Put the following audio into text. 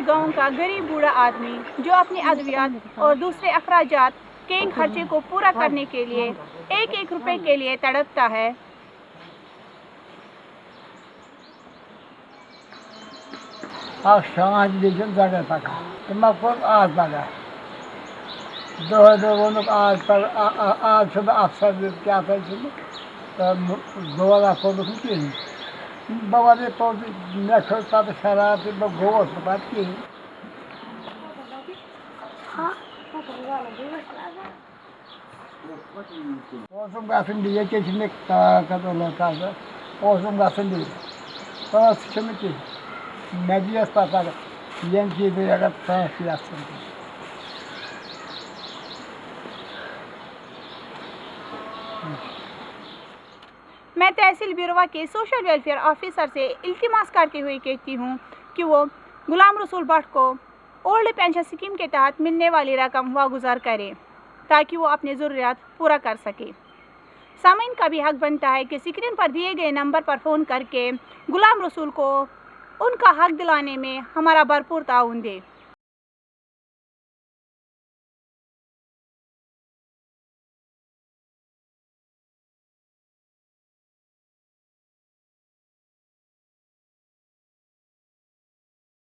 गाँव का गरीब बूढ़ा आदमी जो अपनी अद्वियात और दूसरे अखराज के खर्चे को पूरा करने के लिए एक एक रुपए के लिए तड़पता है. Doğru onu ağız bana बाबाले पौडी नेसोता त खराबमा गोबर बाँकी Olsun kalsın diye geçinmek daha kadar kaldı. Olsun kalsın diye. Sonra sıkıntı ki. Ne diye satar? Yiyen ki bir yere sana fiyatsın. Evet. मैं तहसील बिरवा के सोशल वेलफेयर ऑफिसर से इल्तिमास करते हुए कहती हूँ कि वो गुलाम रसूल भट्ट को ओल्ड पेंशन स्कीम के तहत मिलने वाली रकम वागुजार करें, ताकि वो अपनी ज़रूरियात पूरा कर सके। सामीन का भी हक बनता है कि स्क्रीन पर दिए गए नंबर पर फ़ोन करके गुलाम रसूल को उनका हक दिलाने में हमारा भरपूर ताउन दे।